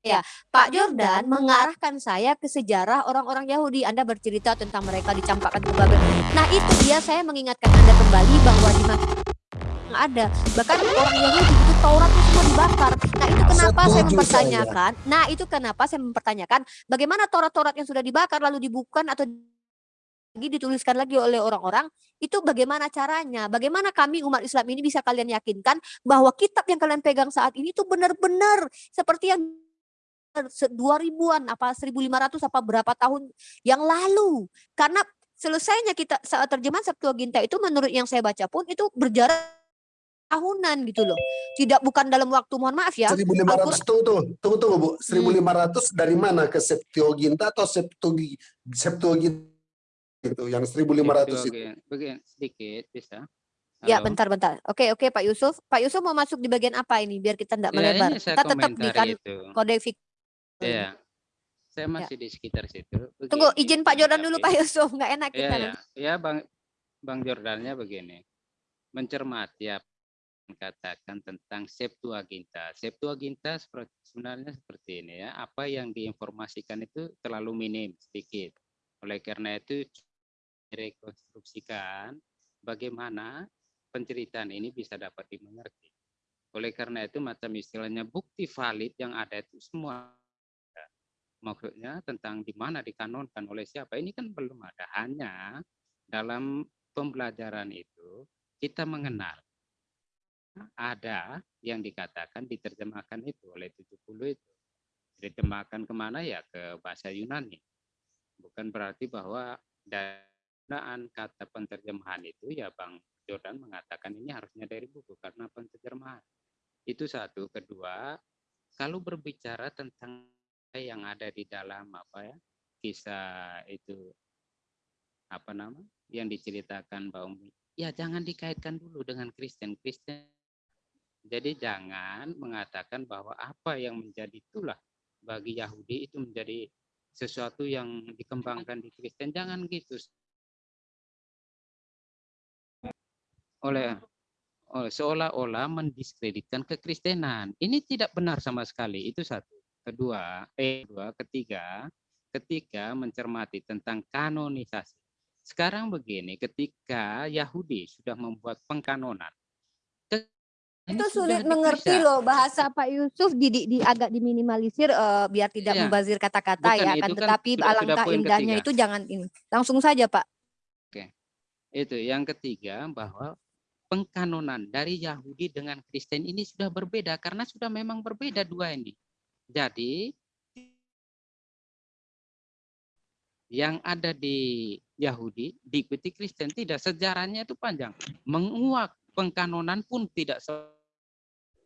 Ya, Pak Jordan mengarahkan saya ke sejarah orang-orang Yahudi. Anda bercerita tentang mereka dicampakkan ke Babel. Nah, itu dia saya mengingatkan Anda kembali bahwa di ada. Bahkan orang Yahudi itu Taurat itu semua dibakar. Nah, itu kenapa saya mempertanyakan. Saya. Nah, itu kenapa saya mempertanyakan bagaimana Taurat-Taurat yang sudah dibakar lalu dibuka atau lagi dituliskan lagi oleh orang-orang itu bagaimana caranya bagaimana kami umat Islam ini bisa kalian yakinkan bahwa kitab yang kalian pegang saat ini itu benar-benar seperti yang dua ribuan apa 1500 apa berapa tahun yang lalu karena selesainya kita saat terjemahan Septuaginta itu menurut yang saya baca pun itu berjarak tahunan gitu loh. Tidak bukan dalam waktu mohon maaf ya. 1500 tunggu tunggu tunggu tunggu Bu. 1500 hmm. dari mana ke Septuaginta atau Septuagi Septuaginta itu yang 1500 itu. Begini sedikit bisa. Ya, Halo. Ya, bentar, bentar. Oke, oke, Pak Yusuf. Pak Yusuf mau masuk di bagian apa ini biar kita tidak ya, melebar. kita tetap di kan kode Iya. Saya ya. masih ya. di sekitar situ. Begini, Tunggu, izin Pak Jordan dulu Pak Yusuf, nggak enak kita. Ya, ya. ya Bang Bang Jordannya begini. Mencermati apa katakan tentang Septuaginta. Septuaginta sebenarnya seperti ini ya. Apa yang diinformasikan itu terlalu minim sedikit. Oleh karena itu rekonstruksikan bagaimana penceritaan ini bisa dapat dimengerti. Oleh karena itu macam istilahnya bukti valid yang ada itu semua maksudnya tentang di mana dikanonkan oleh siapa ini kan belum ada. Hanya dalam pembelajaran itu kita mengenal ada yang dikatakan diterjemahkan itu oleh 70 itu. Diterjemahkan ke mana? Ya ke bahasa Yunani. Bukan berarti bahwa dan kata penterjemahan itu ya Bang Jordan mengatakan ini harusnya dari buku karena penterjemahan. Itu satu. Kedua kalau berbicara tentang yang ada di dalam apa ya kisah itu apa nama yang diceritakan bahwa ya jangan dikaitkan dulu dengan Kristen. Kristen jadi jangan mengatakan bahwa apa yang menjadi itulah bagi Yahudi itu menjadi sesuatu yang dikembangkan di Kristen. Jangan gitu. Oleh seolah-olah mendiskreditkan kekristenan. Ini tidak benar sama sekali. Itu satu kedua, eh, kedua, ketiga, ketika mencermati tentang kanonisasi. Sekarang begini, ketika Yahudi sudah membuat pengkanonan, itu sulit mengerti loh bahasa Pak Yusuf di, di, di agak diminimalisir uh, biar tidak ya. membazir kata-kata ya kan, tetapi sudah, alangkah sudah indahnya ketiga. itu jangan ini. Langsung saja Pak. Oke. Itu yang ketiga bahwa pengkanonan dari Yahudi dengan Kristen ini sudah berbeda karena sudah memang berbeda dua ini. Jadi yang ada di Yahudi diikuti Kristen tidak sejarahnya itu panjang. Menguak pengkanonan pun tidak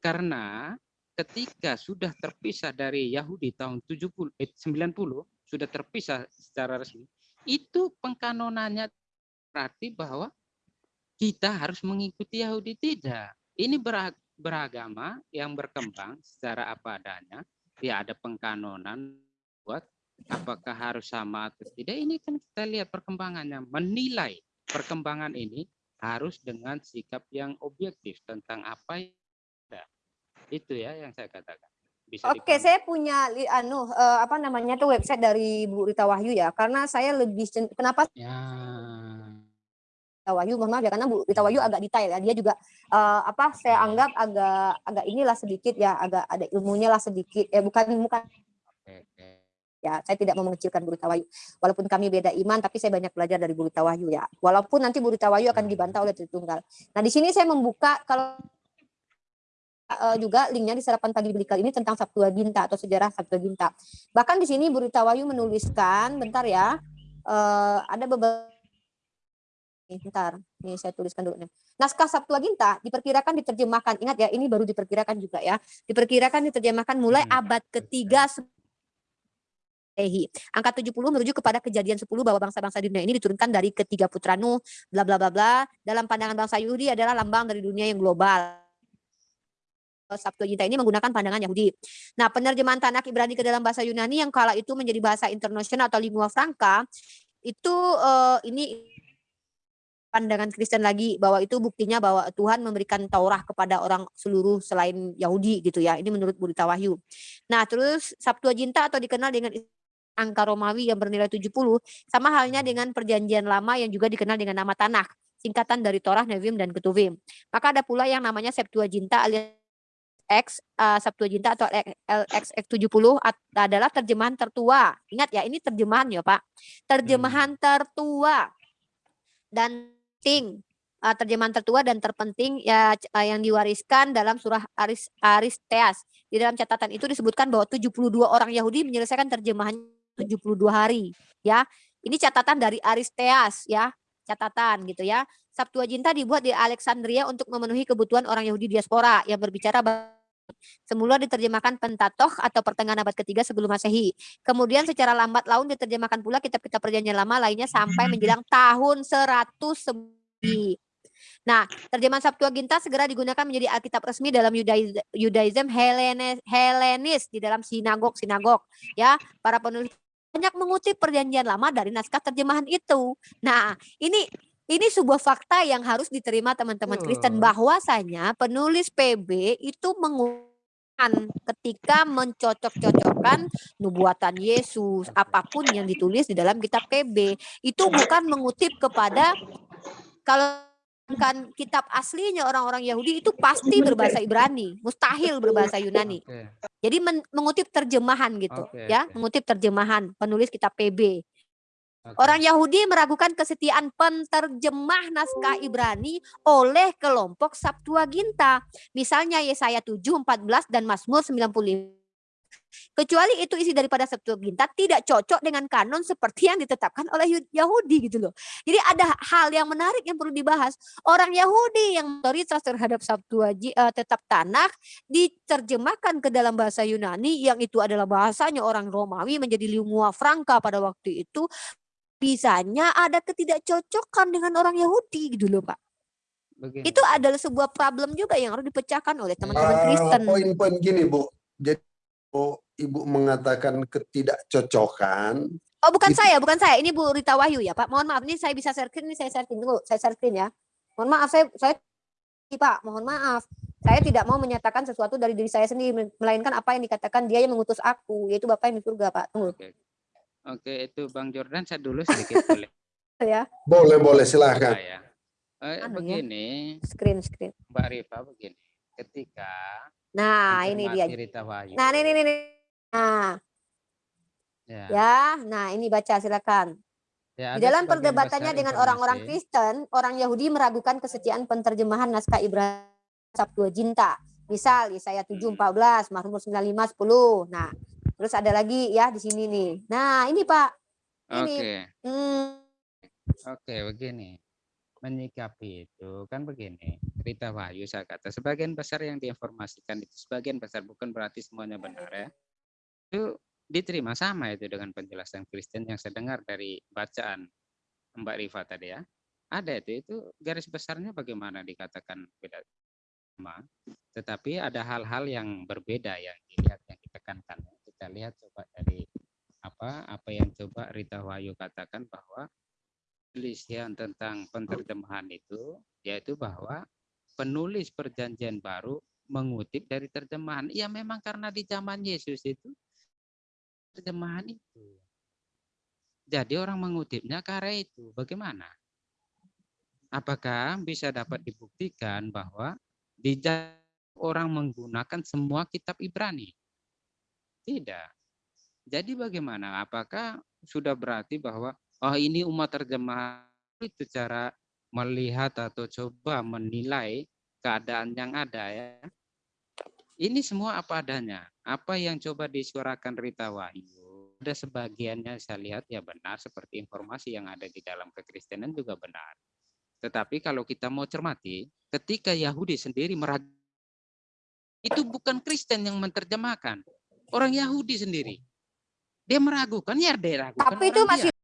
karena ketika sudah terpisah dari Yahudi tahun 70 eh, 90 sudah terpisah secara resmi itu pengkanonannya berarti bahwa kita harus mengikuti Yahudi tidak. Ini beragama yang berkembang secara apa adanya ya ada pengkanonan buat apakah harus sama atau tidak ini kan kita lihat perkembangannya menilai perkembangan ini harus dengan sikap yang objektif tentang apa yang ada itu ya yang saya katakan Bisa Oke, okay, saya punya anu uh, apa namanya tuh website dari Bu Rita Wahyu ya, karena saya lebih kenapa? Ya. Wahyu, mohon maaf ya karena Bu Rita Wahyu agak detail ya. Dia juga uh, apa saya anggap agak agak inilah sedikit ya, agak ada ilmunya lah sedikit. Eh bukan bukan. Ya saya tidak mau mengecilkan Bu Rita Wahyu walaupun kami beda iman tapi saya banyak belajar dari Bu Rita Wahyu ya. Walaupun nanti Bu Rita Wahyu akan dibantah oleh Tritunggal. Nah di sini saya membuka kalau uh, juga linknya di sarapan pagi berikut ini tentang Sabtuaginta atau sejarah Sabtuaginta bahkan di sini Bu Rita Wahyu menuliskan bentar ya uh, ada beberapa Bentar, ini saya tuliskan dulu nih. Naskah Sabtuaginta diperkirakan diterjemahkan. Ingat ya, ini baru diperkirakan juga ya. Diperkirakan diterjemahkan mulai hmm. abad ketiga Ehi. Angka 70 merujuk kepada kejadian 10 bahwa bangsa-bangsa di dunia ini diturunkan dari ketiga putra Nuh, bla bla bla bla. Dalam pandangan bangsa Yahudi adalah lambang dari dunia yang global. Sabtuaginta ini menggunakan pandangan Yahudi. Nah, penerjemahan Tanakh Ibrani ke dalam bahasa Yunani yang kala itu menjadi bahasa internasional atau lingua franca itu uh, ini pandangan Kristen lagi bahwa itu buktinya bahwa Tuhan memberikan Taurat kepada orang seluruh selain Yahudi gitu ya. Ini menurut Burita Wahyu. Nah, terus Septuaginta atau dikenal dengan angka Romawi yang bernilai 70 sama halnya dengan perjanjian lama yang juga dikenal dengan nama Tanakh, singkatan dari Torah, Nevim dan Ketuvim. Maka ada pula yang namanya Septuaginta alias X uh, Septuaginta atau LXX 70 adalah terjemahan tertua. Ingat ya, ini terjemahan ya, Pak. Terjemahan hmm. tertua dan penting uh, terjemahan tertua dan terpenting ya uh, yang diwariskan dalam surah Aris, Aristeas. Di dalam catatan itu disebutkan bahwa 72 orang Yahudi menyelesaikan terjemahan 72 hari ya. Ini catatan dari Aristeas ya, catatan gitu ya. Septuaginta dibuat di Alexandria untuk memenuhi kebutuhan orang Yahudi diaspora yang berbicara Semula diterjemahkan Pentatokh atau pertengahan abad ketiga sebelum Masehi. Kemudian secara lambat laun diterjemahkan pula kitab-kitab perjanjian lama lainnya sampai menjelang tahun 100 Nah, terjemahan Septuaginta segera digunakan menjadi Alkitab resmi dalam Judaism Helenis, Helenis di dalam sinagog-sinagog. Ya, para penulis banyak mengutip perjanjian lama dari naskah terjemahan itu. Nah, ini ini sebuah fakta yang harus diterima teman-teman Kristen. Bahwasanya penulis PB itu menggunakan ketika mencocok-cocokkan nubuatan Yesus apa pun yang ditulis di dalam kitab PB itu bukan mengutip kepada kalau kan kitab aslinya orang-orang Yahudi itu pasti berbahasa Ibrani, mustahil berbahasa Yunani. Jadi men mengutip terjemahan gitu, ya, mengutip terjemahan penulis kitab PB. Orang Yahudi meragukan kesetiaan penterjemah naskah Ibrani oleh kelompok Septuaginta. Misalnya Yesaya 7, 14 dan Mazmur 95. Kecuali itu isi daripada Septuaginta tidak cocok dengan kanon seperti yang ditetapkan oleh Yahudi gitu loh. Jadi ada hal yang menarik yang perlu dibahas. Orang Yahudi yang otoritas terhadap Septuaginta uh, tetap Tanakh diterjemahkan ke dalam bahasa Yunani yang itu adalah bahasanya orang Romawi menjadi lingua franca pada waktu itu bisanya ada ketidakcocokan dengan orang Yahudi gitu loh Pak. Begini. Itu adalah sebuah problem juga yang harus dipecahkan oleh teman-teman uh, Kristen. Poin-poin gini Bu, jadi oh, Ibu mengatakan ketidakcocokan. Oh bukan itu... saya, bukan saya. Ini Bu Rita Wahyu ya Pak. Mohon maaf, ini saya bisa share screen, ini saya share screen dulu. Saya share screen ya. Mohon maaf, saya, saya Pak, mohon maaf. Saya tidak mau menyatakan sesuatu dari diri saya sendiri, melainkan apa yang dikatakan dia yang mengutus aku, yaitu Bapak yang di surga Pak. Tunggu. Oke. Oke, itu Bang Jordan saya dulu sedikit boleh. ya. Boleh, boleh silahkan. Ya. Eh, anu begini. Ya? Screen, screen. Mbak Rifa begini. Ketika Nah, ini dia. Rita Wahyu. Nah, ini, ini, ini. Nah. Ya. ya, nah ini baca silakan. Ya, Di dalam perdebatannya dengan orang-orang Kristen, orang Yahudi meragukan kesetiaan penterjemahan naskah Ibrani Septuaginta. Misal Yesaya 7:14, Mazmur 95:10. Nah, Terus ada lagi ya di sini nih. Nah, ini Pak. Oke. Hmm. Oke, begini. Menyikapi itu kan begini. Cerita Wahyu saya kata sebagian besar yang diinformasikan itu sebagian besar bukan berarti semuanya benar ya. Itu diterima sama itu dengan penjelasan Kristen yang saya dengar dari bacaan Mbak Riva tadi ya. Ada itu itu garis besarnya bagaimana dikatakan beda sama. Tetapi ada hal-hal yang berbeda yang dilihat yang ditekankan kita lihat coba dari apa apa yang coba Rita Wahyu katakan bahwa pelisian tentang penterjemahan itu yaitu bahwa penulis perjanjian baru mengutip dari terjemahan. Ya memang karena di zaman Yesus itu terjemahan itu. Jadi orang mengutipnya karena itu. Bagaimana? Apakah bisa dapat dibuktikan bahwa di orang menggunakan semua kitab Ibrani? Tidak. Jadi bagaimana? Apakah sudah berarti bahwa oh ini umat terjemah itu cara melihat atau coba menilai keadaan yang ada ya. Ini semua apa adanya. Apa yang coba disuarakan Rita Wahyu. Ada sebagiannya saya lihat ya benar seperti informasi yang ada di dalam kekristenan juga benar. Tetapi kalau kita mau cermati, ketika Yahudi sendiri meragukan itu bukan Kristen yang menerjemahkan, orang Yahudi sendiri. Dia meragukan, ya dia ragukan. Tapi itu masih